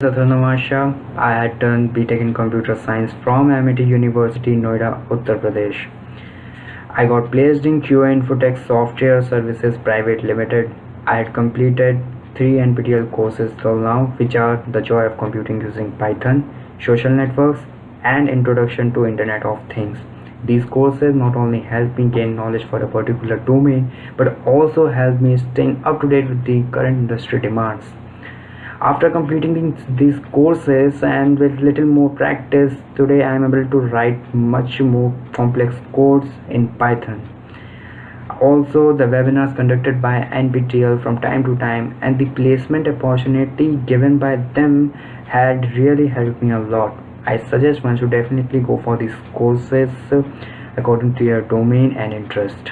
I had done BTech in Computer Science from Amity University, Noida, Uttar Pradesh. I got placed in QA Infotech Software Services Private Limited. I had completed three NPTEL courses till now, which are The Joy of Computing Using Python, Social Networks, and Introduction to Internet of Things. These courses not only help me gain knowledge for a particular domain, but also help me staying up to date with the current industry demands. After completing these courses and with little more practice, today I am able to write much more complex codes in Python. Also, the webinars conducted by NPTEL from time to time and the placement opportunity given by them had really helped me a lot. I suggest one should definitely go for these courses according to your domain and interest.